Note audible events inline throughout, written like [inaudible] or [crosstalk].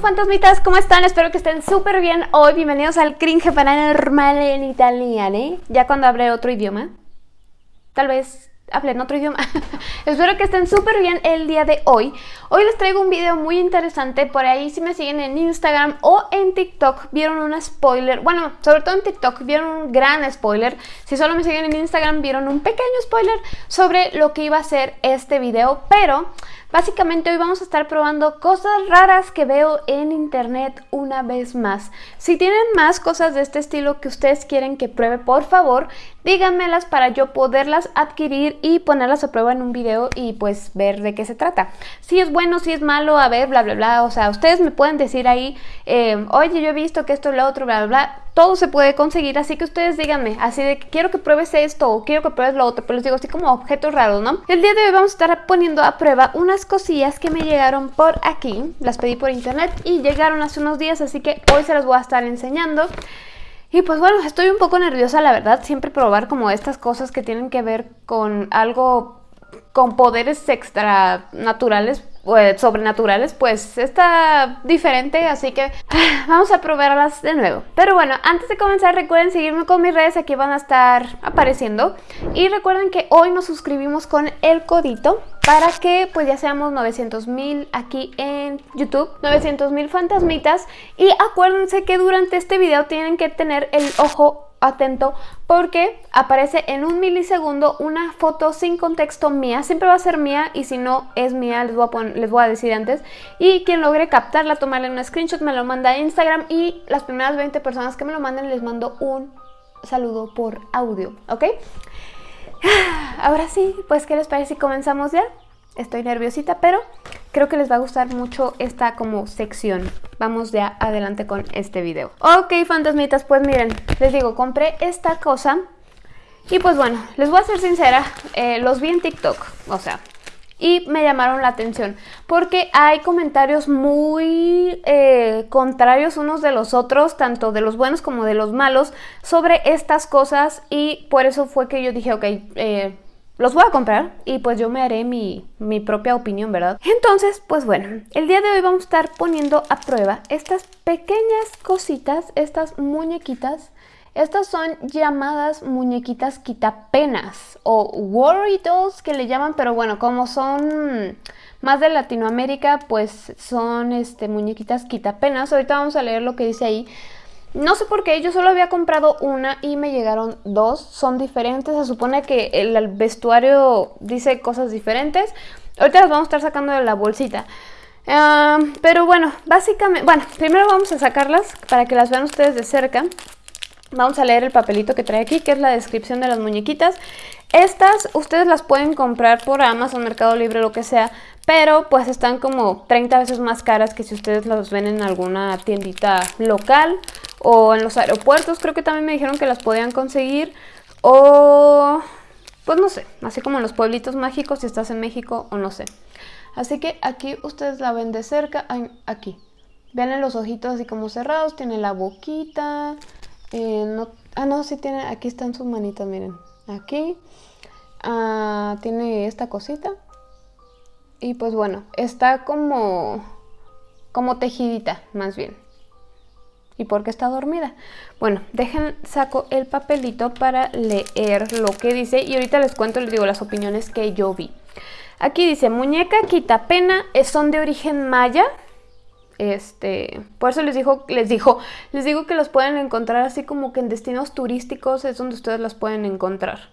fantasmitas, ¿cómo están? Espero que estén súper bien hoy. Bienvenidos al Cringe Paranormal en italiano, ¿eh? Ya cuando hablé otro idioma. Tal vez hable en otro idioma. [laughs] Espero que estén súper bien el día de hoy. Hoy les traigo un video muy interesante. Por ahí si me siguen en Instagram o en TikTok vieron un spoiler. Bueno, sobre todo en TikTok vieron un gran spoiler. Si solo me siguen en Instagram vieron un pequeño spoiler sobre lo que iba a ser este video. Pero... Básicamente hoy vamos a estar probando cosas raras que veo en internet una vez más. Si tienen más cosas de este estilo que ustedes quieren que pruebe, por favor, díganmelas para yo poderlas adquirir y ponerlas a prueba en un video y pues ver de qué se trata. Si es bueno, si es malo, a ver, bla, bla, bla. O sea, ustedes me pueden decir ahí, eh, oye, yo he visto que esto lo otro, bla, bla, bla todo se puede conseguir, así que ustedes díganme, así de que quiero que pruebes esto o quiero que pruebes lo otro, pero les digo así como objetos raros, ¿no? El día de hoy vamos a estar poniendo a prueba unas cosillas que me llegaron por aquí, las pedí por internet y llegaron hace unos días, así que hoy se las voy a estar enseñando. Y pues bueno, estoy un poco nerviosa la verdad, siempre probar como estas cosas que tienen que ver con algo con poderes extra naturales pues, sobrenaturales, pues está diferente, así que [laughs] vamos a probarlas de nuevo. Pero bueno, antes de comenzar recuerden seguirme con mis redes, aquí van a estar apareciendo. Y recuerden que hoy nos suscribimos con el codito para que pues ya seamos 900 mil aquí en YouTube, 900 mil fantasmitas. Y acuérdense que durante este video tienen que tener el ojo atento porque aparece en un milisegundo una foto sin contexto mía, siempre va a ser mía y si no es mía les voy a, les voy a decir antes y quien logre captarla, tomarle un screenshot me lo manda a Instagram y las primeras 20 personas que me lo manden les mando un saludo por audio, ¿ok? [sighs] Ahora sí, pues ¿qué les parece si comenzamos ya? Estoy nerviosita, pero creo que les va a gustar mucho esta como sección. Vamos ya adelante con este video. Ok, fantasmitas, pues miren, les digo, compré esta cosa y pues bueno, les voy a ser sincera, eh, los vi en TikTok, o sea, y me llamaron la atención porque hay comentarios muy eh, contrarios unos de los otros, tanto de los buenos como de los malos, sobre estas cosas y por eso fue que yo dije, ok, eh, los voy a comprar y pues yo me haré mi, mi, propia opinión, ¿verdad? Entonces, pues bueno, el día de hoy vamos a estar poniendo a prueba estas pequeñas cositas, estas muñequitas. Estas son llamadas muñequitas quitapenas o worry dolls que le llaman, pero bueno, como son más de Latinoamérica, pues son este, muñequitas quitapenas. Ahorita vamos a leer lo que dice ahí. No sé por qué, yo solo había comprado una y me llegaron dos. Son diferentes, se supone que el vestuario dice cosas diferentes. Ahorita las vamos a estar sacando de la bolsita. Pero bueno, básicamente, bueno, primero vamos a sacarlas para que las vean ustedes de cerca. Vamos a leer el papelito que trae aquí, que es la descripción de las muñequitas. Estas ustedes las pueden comprar por Amazon, Mercado Libre, lo que sea, pero pues están como 30 veces más caras que si ustedes las ven en alguna tiendita local o en los aeropuertos. Creo que también me dijeron que las podían conseguir o pues no sé, así como en los pueblitos mágicos si estás en México o no sé. Así que aquí ustedes la ven de cerca, aquí. Vean los ojitos así como cerrados, tiene la boquita, eh, no, ah, no, sí tiene, aquí están sus manitas, miren. Aquí. Ah, tiene esta cosita. Y pues bueno, está como, como tejidita, más bien. ¿Y por qué está dormida? Bueno, dejen, saco el papelito para leer lo que dice y ahorita les cuento, les digo las opiniones que yo vi. Aquí dice, muñeca quita pena, son de origen maya, este, por eso les dijo, les dijo, les digo que los pueden encontrar así como que en destinos turísticos es donde ustedes las pueden encontrar.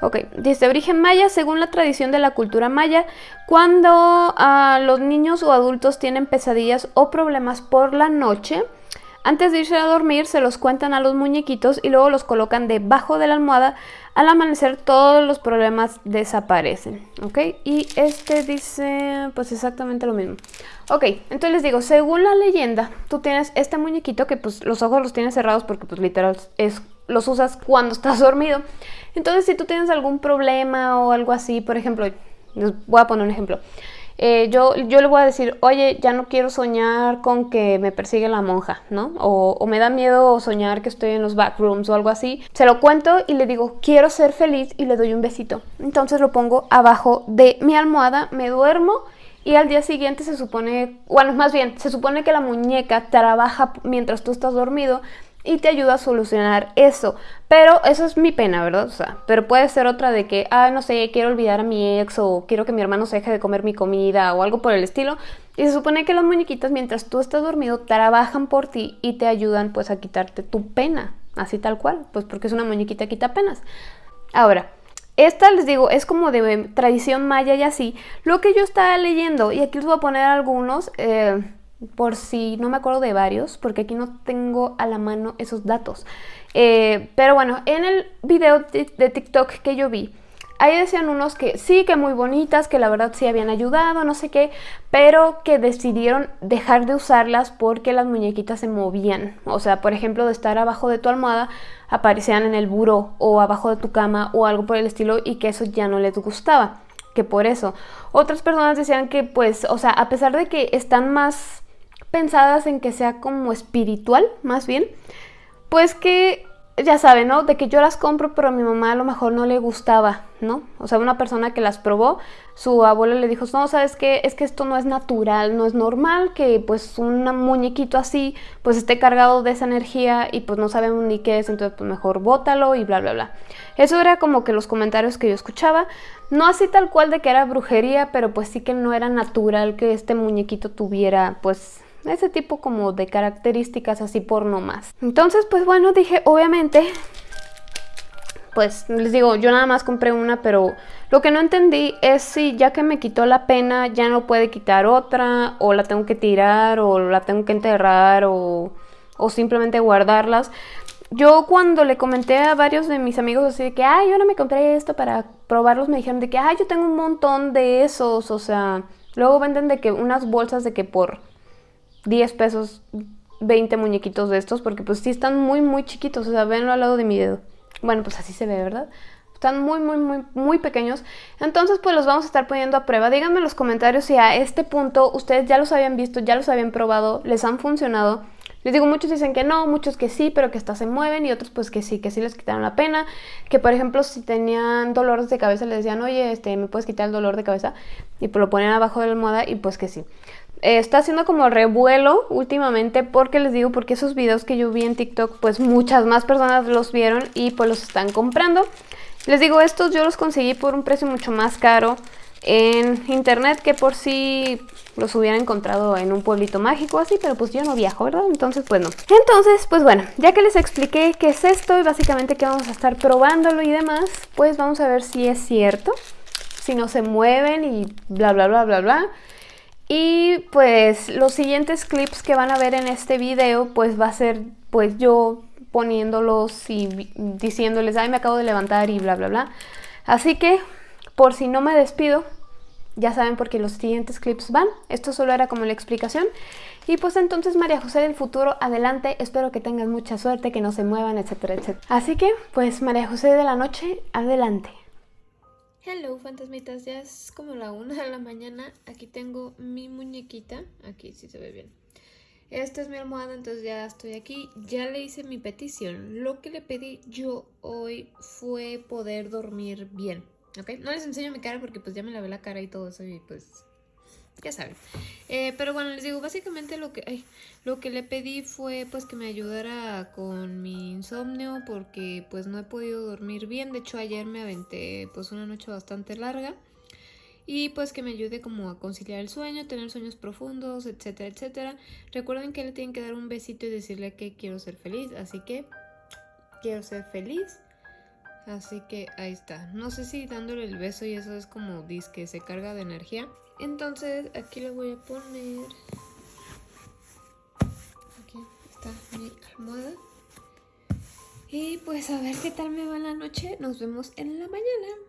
Ok, dice origen maya, según la tradición de la cultura maya, cuando ah, los niños o adultos tienen pesadillas o problemas por la noche, antes de irse a dormir se los cuentan a los muñequitos y luego los colocan debajo de la almohada. Al amanecer todos los problemas desaparecen, ¿ok? Y este dice pues exactamente lo mismo. Ok, entonces les digo, según la leyenda, tú tienes este muñequito que pues los ojos los tienes cerrados porque pues literal es, los usas cuando estás [laughs] dormido. Entonces si tú tienes algún problema o algo así, por ejemplo, les voy a poner un ejemplo. Eh, yo, yo le voy a decir, oye, ya no quiero soñar con que me persigue la monja, ¿no? O, me da miedo soñar que estoy en los backrooms o algo así. Se lo cuento y le digo, quiero ser feliz y le doy un besito. Entonces lo pongo abajo de mi almohada, me duermo y al día siguiente se supone, bueno, más bien, se supone que la muñeca trabaja mientras tú estás dormido y te ayuda a solucionar eso. Pero eso es mi pena, ¿verdad? O sea, pero puede ser otra de que, ah, no sé, quiero olvidar a mi ex o quiero que mi hermano se deje de comer mi comida o algo por el estilo. Y se supone que las muñequitas mientras tú estás dormido trabajan por ti y te ayudan pues a quitarte tu pena, así tal cual, pues porque es una muñequita que quita penas. Ahora, esta les digo, es como de tradición maya y así. Lo que yo estaba leyendo, y aquí les voy a poner algunos, eh, por si no me acuerdo de varios, porque aquí no tengo a la mano esos datos. Eh, pero bueno, en el video de, TikTok que yo vi, ahí decían unos que sí, que muy bonitas, que la verdad sí habían ayudado, no sé qué, pero que decidieron dejar de usarlas porque las muñequitas se movían. O sea, por ejemplo, de estar abajo de tu almohada, aparecían en el buró o abajo de tu cama o algo por el estilo y que eso ya no les gustaba. Que por eso. Otras personas decían que pues, o sea, a pesar de que están más pensadas en que sea como espiritual, más bien, pues que ya saben, ¿no? De que yo las compro, pero a mi mamá a lo mejor no le gustaba, ¿no? O sea, una persona que las probó, su abuela le dijo, no, ¿sabes qué? Es que esto no es natural, no es normal que pues un muñequito así pues esté cargado de esa energía y pues no sabemos ni qué es, entonces pues mejor bótalo y bla, bla, bla. Eso era como que los comentarios que yo escuchaba, no así tal cual de que era brujería, pero pues sí que no era natural que este muñequito tuviera pues ese tipo como de características así por no más. Entonces, pues bueno, dije, obviamente, pues les digo, yo nada más compré una, pero lo que no entendí es si ya que me quitó la pena, ya no puede quitar otra, o la tengo que tirar, o la tengo que enterrar, o, o simplemente guardarlas. Yo cuando le comenté a varios de mis amigos así de que, ay, yo no me compré esto para probarlos, me dijeron de que, ay, yo tengo un montón de esos, o sea, luego venden de que unas bolsas de que por 10 pesos 20 muñequitos de estos porque pues sí están muy muy chiquitos, o sea, venlo al lado de mi dedo. Bueno, pues así se ve, ¿verdad? Están muy, muy, muy, muy pequeños. Entonces, pues los vamos a estar poniendo a prueba. Díganme en los comentarios si a este punto ustedes ya los habían visto, ya los habían probado, les han funcionado. Les digo, muchos dicen que no, muchos que sí, pero que hasta se mueven y otros pues que sí, que sí les quitaron la pena. Que por ejemplo, si tenían dolores de cabeza, les decían, oye, este, ¿me puedes quitar el dolor de cabeza? Y pues lo ponen abajo de la almohada y pues que sí. Está haciendo como revuelo últimamente porque les digo, porque esos videos que yo vi en TikTok, pues muchas más personas los vieron y pues los están comprando. Les digo, estos yo los conseguí por un precio mucho más caro en internet que por si los hubiera encontrado en un pueblito mágico así, pero pues yo no viajo, ¿verdad? Entonces, pues no. Entonces, pues bueno, ya que les expliqué qué es esto y básicamente que vamos a estar probándolo y demás, pues vamos a ver si es cierto, si no se mueven y bla, bla, bla, bla, bla. Y pues los siguientes clips que van a ver en este video pues va a ser pues yo poniéndolos y diciéndoles, ay me acabo de levantar y bla bla bla. Así que por si no me despido, ya saben por qué los siguientes clips van. Esto solo era como la explicación. Y pues entonces María José del futuro, adelante. Espero que tengan mucha suerte, que no se muevan, etcétera, etcétera. Así que pues María José de la noche, adelante. Hello fantasmitas, ya es como la una de la mañana, aquí tengo mi muñequita, aquí sí se ve bien. Esta es mi almohada, entonces ya estoy aquí, ya le hice mi petición. Lo que le pedí yo hoy fue poder dormir bien, ¿ok? No les enseño mi cara porque pues ya me lavé la cara y todo eso y pues ya saben. Eh, pero bueno, les digo, básicamente lo que, lo que le pedí fue pues que me ayudara con mi insomnio porque pues no he podido dormir bien. De hecho ayer me aventé pues una noche bastante larga. Y pues que me ayude como a conciliar el sueño, tener sueños profundos, etcétera, etcétera. Recuerden que le tienen que dar un besito y decirle que quiero ser feliz. Así que quiero ser feliz. Así que ahí está. No sé si dándole el beso y eso es como que se carga de energía. Entonces aquí le voy a poner... Aquí está mi almohada. Y pues a ver qué tal me va la noche. Nos vemos en la mañana.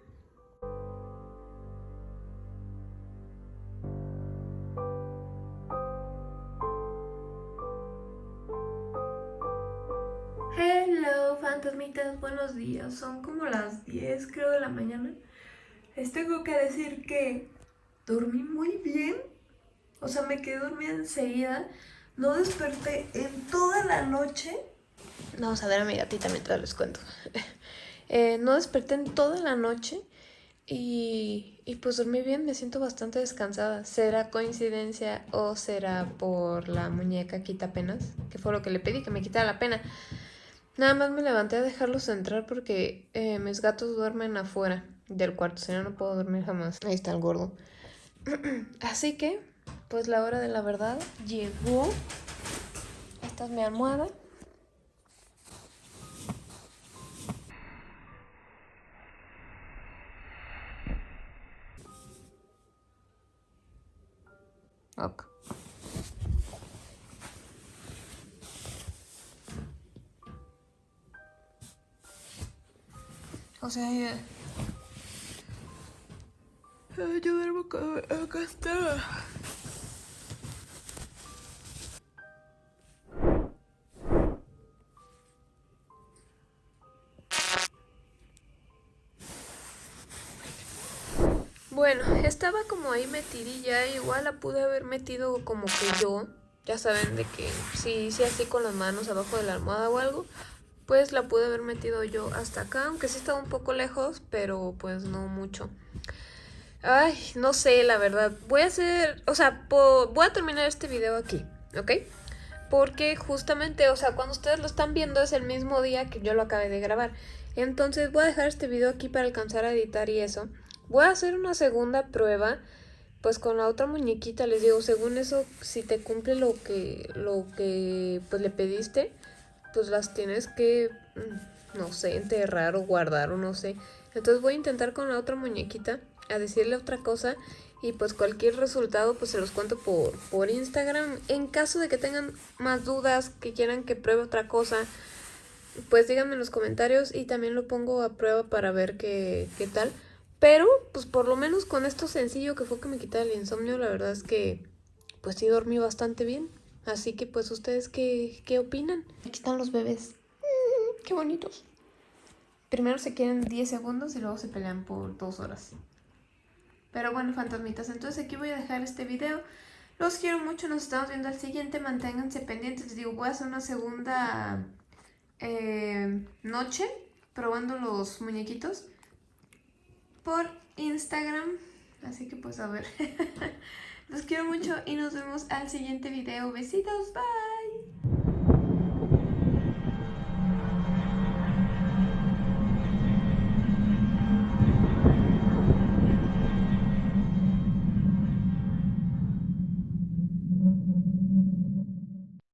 Hello fantasmitas, buenos días. Son como las 10 creo de la mañana. Les tengo que decir que dormí muy bien. O sea, me quedé dormida enseguida. No desperté en toda la noche. Vamos a ver a mi gatita mientras les cuento. [laughs] Eh, no desperté en toda la noche. Y, y pues dormí bien, me siento bastante descansada. ¿Será coincidencia o será por la muñeca quita penas? Que fue lo que le pedí, que me quitara la pena. Nada más me levanté a dejarlos entrar porque eh, mis gatos duermen afuera del cuarto, si no, no puedo dormir jamás. Ahí está el gordo. [clears throat] Así que, pues la hora de la verdad llegó. Esta es mi almohada. Ok. O sea, ya... Ay, yo duermo acá, acá está. Bueno, estaba como ahí metidilla, igual la pude haber metido como que yo, ya saben de que si hice así con las manos abajo de la almohada o algo, pues la pude haber metido yo hasta acá, aunque sí estaba un poco lejos, pero pues no mucho. Ay, no sé, la verdad. Voy a hacer, o sea, voy a terminar este video aquí, ¿ok? Porque justamente, o sea, cuando ustedes lo están viendo es el mismo día que yo lo acabé de grabar. Entonces voy a dejar este video aquí para alcanzar a editar y eso. Voy a hacer una segunda prueba, pues con la otra muñequita, les digo, según eso, si te cumple lo que, lo que pues le pediste, pues las tienes que, mm, no sé, enterrar o guardar o no sé. Entonces voy a intentar con la otra muñequita a decirle otra cosa y pues cualquier resultado pues se los cuento por, por Instagram. En caso de que tengan más dudas, que quieran que pruebe otra cosa, pues díganme en los comentarios y también lo pongo a prueba para ver qué, qué tal. Pero, pues por lo menos con esto sencillo que fue que me quitara el insomnio, la verdad es que pues sí dormí bastante bien. Así que pues ustedes qué, qué opinan. Aquí están los bebés. Mm, qué bonitos. Primero se quieren 10 segundos y luego se pelean por 2 horas. Pero bueno, fantasmitas, entonces aquí voy a dejar este video. Los quiero mucho, nos estamos viendo al siguiente. Manténganse pendientes. Les digo, voy a hacer una segunda eh, noche probando los muñequitos por Instagram. Así que pues a ver. [laughs] Los quiero mucho y nos vemos al siguiente video. Besitos, bye.